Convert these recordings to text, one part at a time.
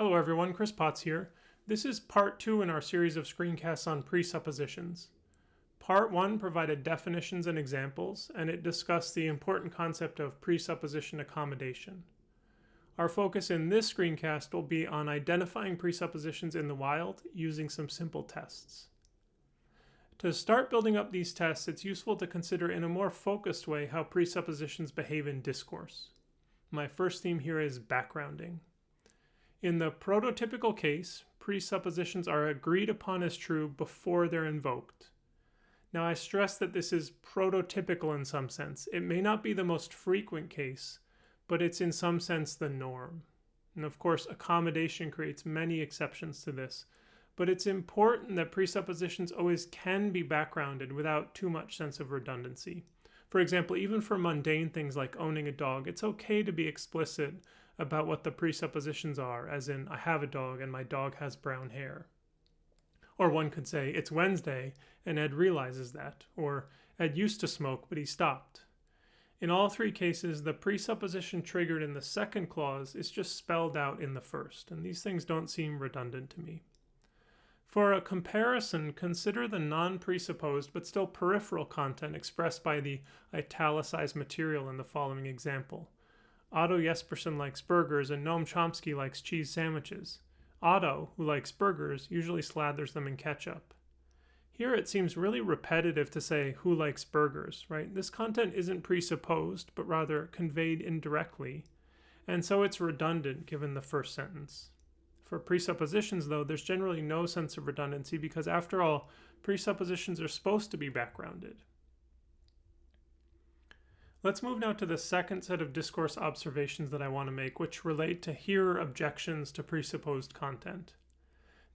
Hello everyone, Chris Potts here. This is part two in our series of screencasts on presuppositions. Part one provided definitions and examples, and it discussed the important concept of presupposition accommodation. Our focus in this screencast will be on identifying presuppositions in the wild using some simple tests. To start building up these tests, it's useful to consider in a more focused way how presuppositions behave in discourse. My first theme here is backgrounding. In the prototypical case, presuppositions are agreed upon as true before they're invoked. Now I stress that this is prototypical in some sense. It may not be the most frequent case, but it's in some sense the norm. And of course, accommodation creates many exceptions to this, but it's important that presuppositions always can be backgrounded without too much sense of redundancy. For example, even for mundane things like owning a dog, it's okay to be explicit about what the presuppositions are, as in, I have a dog and my dog has brown hair. Or one could say, it's Wednesday and Ed realizes that, or Ed used to smoke but he stopped. In all three cases, the presupposition triggered in the second clause is just spelled out in the first, and these things don't seem redundant to me. For a comparison, consider the non-presupposed but still peripheral content expressed by the italicized material in the following example. Otto Jespersen likes burgers and Noam Chomsky likes cheese sandwiches. Otto, who likes burgers, usually slathers them in ketchup. Here it seems really repetitive to say who likes burgers, right? This content isn't presupposed, but rather conveyed indirectly, and so it's redundant given the first sentence. For presuppositions, though, there's generally no sense of redundancy because, after all, presuppositions are supposed to be backgrounded. Let's move now to the second set of discourse observations that I want to make, which relate to hearer objections to presupposed content.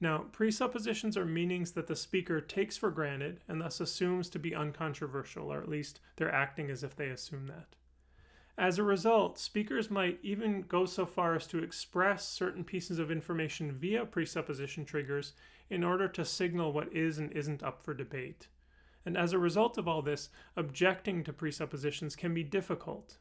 Now, presuppositions are meanings that the speaker takes for granted and thus assumes to be uncontroversial, or at least they're acting as if they assume that. As a result, speakers might even go so far as to express certain pieces of information via presupposition triggers in order to signal what is and isn't up for debate. And as a result of all this, objecting to presuppositions can be difficult.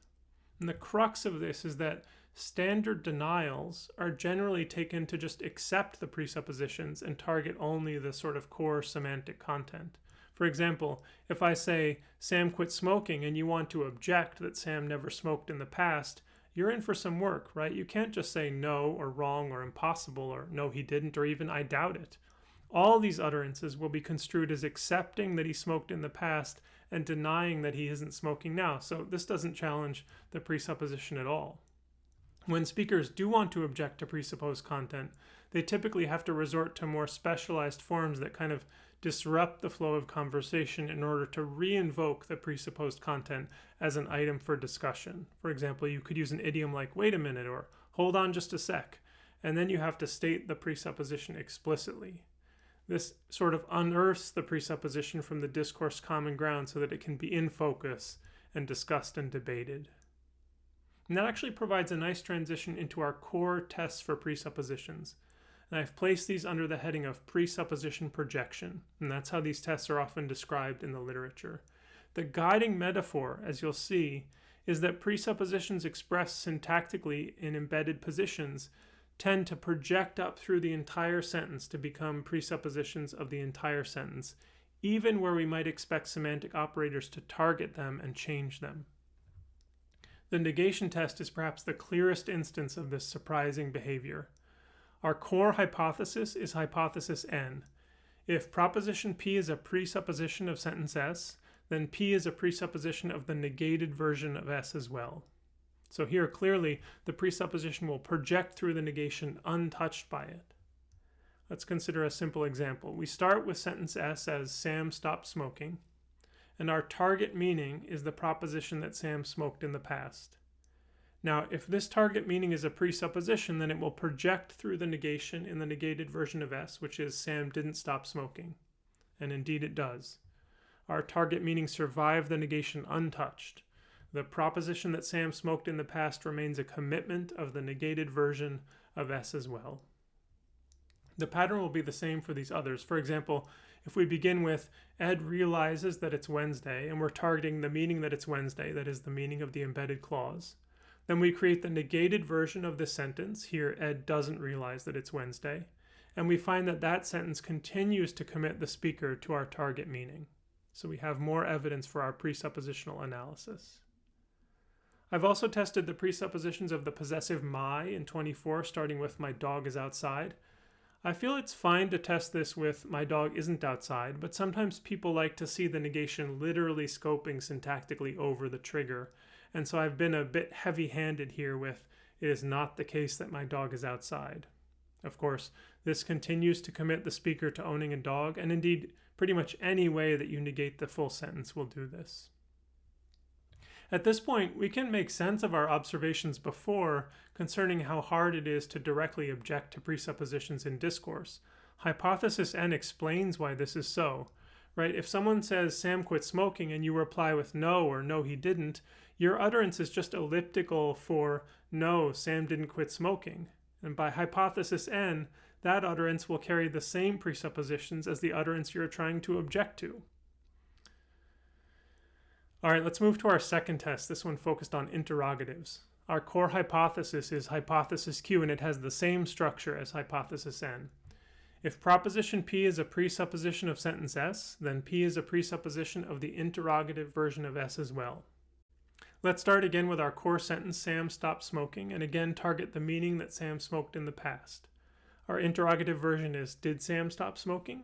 And the crux of this is that standard denials are generally taken to just accept the presuppositions and target only the sort of core semantic content. For example, if I say, Sam quit smoking, and you want to object that Sam never smoked in the past, you're in for some work, right? You can't just say no or wrong or impossible or no, he didn't, or even I doubt it. All these utterances will be construed as accepting that he smoked in the past and denying that he isn't smoking now. So this doesn't challenge the presupposition at all. When speakers do want to object to presupposed content, they typically have to resort to more specialized forms that kind of disrupt the flow of conversation in order to re-invoke the presupposed content as an item for discussion. For example, you could use an idiom like wait a minute or hold on just a sec, and then you have to state the presupposition explicitly. This sort of unearths the presupposition from the discourse common ground so that it can be in focus and discussed and debated. And that actually provides a nice transition into our core tests for presuppositions and I've placed these under the heading of presupposition projection, and that's how these tests are often described in the literature. The guiding metaphor, as you'll see, is that presuppositions expressed syntactically in embedded positions tend to project up through the entire sentence to become presuppositions of the entire sentence, even where we might expect semantic operators to target them and change them. The negation test is perhaps the clearest instance of this surprising behavior. Our core hypothesis is hypothesis N. If proposition P is a presupposition of sentence S, then P is a presupposition of the negated version of S as well. So here clearly the presupposition will project through the negation untouched by it. Let's consider a simple example. We start with sentence S as Sam stopped smoking, and our target meaning is the proposition that Sam smoked in the past. Now, if this target meaning is a presupposition, then it will project through the negation in the negated version of S, which is Sam didn't stop smoking. And indeed it does. Our target meaning survived the negation untouched. The proposition that Sam smoked in the past remains a commitment of the negated version of S as well. The pattern will be the same for these others. For example, if we begin with Ed realizes that it's Wednesday and we're targeting the meaning that it's Wednesday, that is the meaning of the embedded clause, Then we create the negated version of the sentence. Here, Ed doesn't realize that it's Wednesday. And we find that that sentence continues to commit the speaker to our target meaning. So we have more evidence for our presuppositional analysis. I've also tested the presuppositions of the possessive my in 24, starting with my dog is outside. I feel it's fine to test this with my dog isn't outside, but sometimes people like to see the negation literally scoping syntactically over the trigger. And so I've been a bit heavy handed here with it is not the case that my dog is outside. Of course, this continues to commit the speaker to owning a dog, and indeed, pretty much any way that you negate the full sentence will do this. At this point, we can make sense of our observations before concerning how hard it is to directly object to presuppositions in discourse. Hypothesis N explains why this is so. Right? If someone says Sam quit smoking and you reply with no or no he didn't, your utterance is just elliptical for no, Sam didn't quit smoking. And by hypothesis N, that utterance will carry the same presuppositions as the utterance you're trying to object to. All right, let's move to our second test. This one focused on interrogatives. Our core hypothesis is hypothesis Q, and it has the same structure as hypothesis N. If proposition P is a presupposition of sentence S, then P is a presupposition of the interrogative version of S as well. Let's start again with our core sentence, Sam stopped smoking, and again target the meaning that Sam smoked in the past. Our interrogative version is, did Sam stop smoking?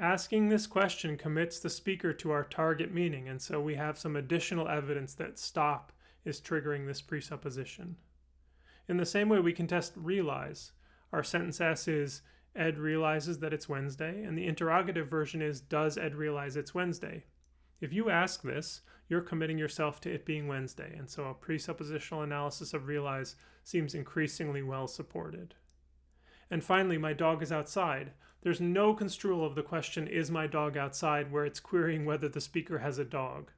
Asking this question commits the speaker to our target meaning, and so we have some additional evidence that stop is triggering this presupposition. In the same way, we can test realize. Our sentence S is, Ed realizes that it's Wednesday, and the interrogative version is, does Ed realize it's Wednesday? If you ask this, you're committing yourself to it being Wednesday, and so a presuppositional analysis of realize seems increasingly well supported. And finally, my dog is outside. There's no construal of the question, is my dog outside, where it's querying whether the speaker has a dog.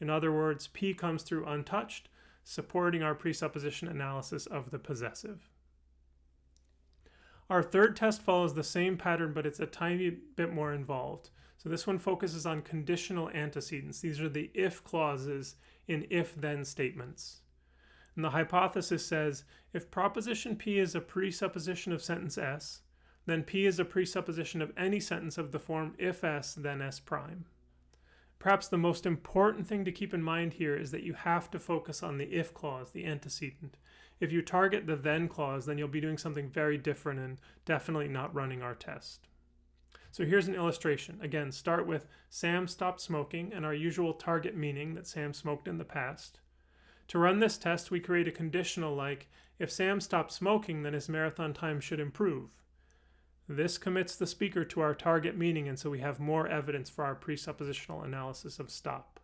In other words, P comes through untouched, supporting our presupposition analysis of the possessive. Our third test follows the same pattern, but it's a tiny bit more involved. So this one focuses on conditional antecedents. These are the if clauses in if-then statements. And the hypothesis says if proposition P is a presupposition of sentence S, then P is a presupposition of any sentence of the form if S, then S prime. Perhaps the most important thing to keep in mind here is that you have to focus on the if clause, the antecedent. If you target the then clause, then you'll be doing something very different and definitely not running our test. So here's an illustration. Again, start with Sam stopped smoking and our usual target meaning that Sam smoked in the past. To run this test, we create a conditional like, if Sam stopped smoking, then his marathon time should improve. This commits the speaker to our target meaning, and so we have more evidence for our presuppositional analysis of stop.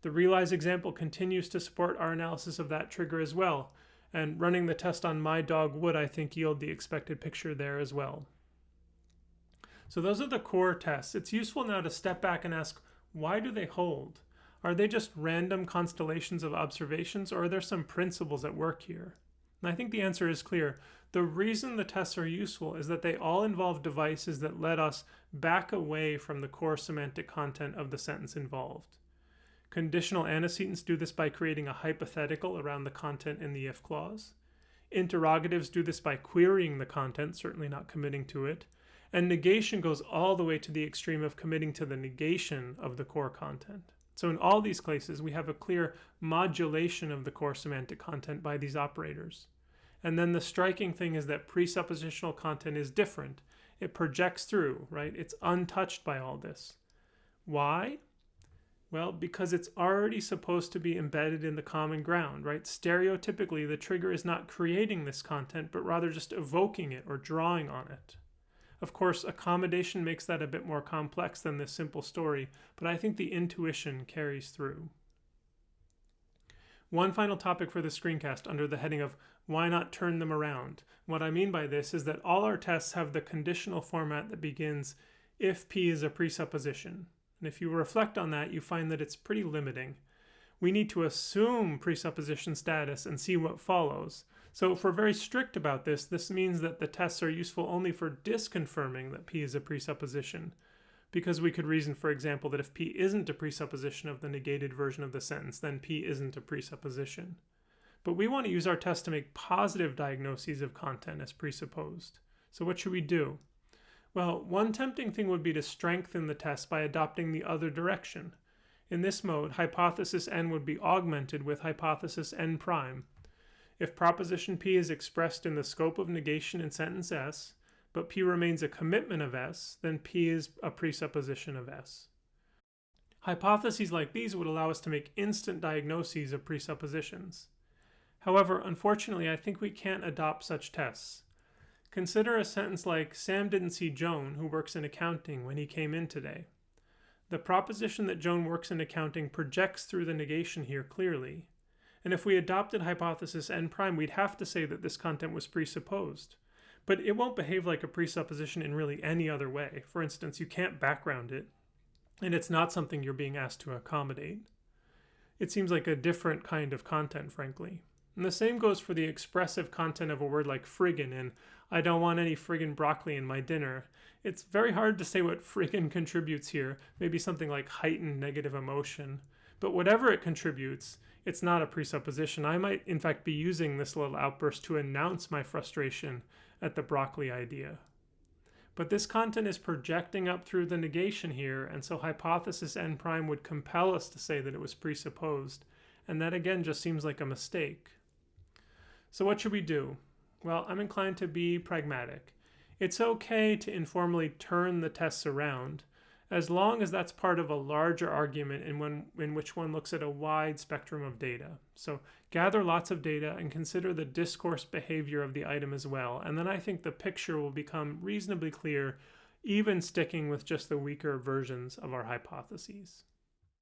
The realize example continues to support our analysis of that trigger as well, and running the test on my dog would, I think, yield the expected picture there as well. So those are the core tests. It's useful now to step back and ask, why do they hold? Are they just random constellations of observations, or are there some principles at work here? And I think the answer is clear. The reason the tests are useful is that they all involve devices that let us back away from the core semantic content of the sentence involved. Conditional antecedents do this by creating a hypothetical around the content in the if clause. Interrogatives do this by querying the content, certainly not committing to it. And negation goes all the way to the extreme of committing to the negation of the core content. So in all these cases, we have a clear modulation of the core semantic content by these operators. And then the striking thing is that presuppositional content is different. It projects through, right? It's untouched by all this. Why? Well, because it's already supposed to be embedded in the common ground, right? Stereotypically, the trigger is not creating this content, but rather just evoking it or drawing on it. Of course, accommodation makes that a bit more complex than this simple story, but I think the intuition carries through. One final topic for the screencast under the heading of why not turn them around? What I mean by this is that all our tests have the conditional format that begins if P is a presupposition. And if you reflect on that, you find that it's pretty limiting. We need to assume presupposition status and see what follows. So if we're very strict about this, this means that the tests are useful only for disconfirming that P is a presupposition because we could reason, for example, that if P isn't a presupposition of the negated version of the sentence, then P isn't a presupposition. But we want to use our test to make positive diagnoses of content as presupposed. So what should we do? Well, one tempting thing would be to strengthen the test by adopting the other direction. In this mode, hypothesis n would be augmented with hypothesis n prime. If proposition p is expressed in the scope of negation in sentence S, but p remains a commitment of S, then p is a presupposition of S. Hypotheses like these would allow us to make instant diagnoses of presuppositions. However, unfortunately, I think we can't adopt such tests. Consider a sentence like, Sam didn't see Joan, who works in accounting, when he came in today. The proposition that Joan works in accounting projects through the negation here clearly. And if we adopted hypothesis n prime, we'd have to say that this content was presupposed. But it won't behave like a presupposition in really any other way. For instance, you can't background it, and it's not something you're being asked to accommodate. It seems like a different kind of content, frankly. And the same goes for the expressive content of a word like friggin in I don't want any friggin broccoli in my dinner. It's very hard to say what friggin contributes here, maybe something like heightened negative emotion. But whatever it contributes, it's not a presupposition. I might, in fact, be using this little outburst to announce my frustration at the broccoli idea. But this content is projecting up through the negation here, and so hypothesis n prime would compel us to say that it was presupposed, and that again just seems like a mistake. So what should we do? Well, I'm inclined to be pragmatic. It's okay to informally turn the tests around, as long as that's part of a larger argument in, one, in which one looks at a wide spectrum of data. So gather lots of data and consider the discourse behavior of the item as well, and then I think the picture will become reasonably clear, even sticking with just the weaker versions of our hypotheses.